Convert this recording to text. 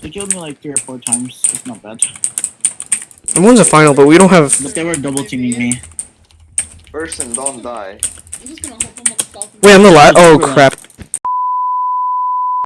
They killed me like three or four times. It's not bad. The one's a final, but we don't have. But they were double teaming me. Person, don't die. Wait, I'm the last. Oh crap!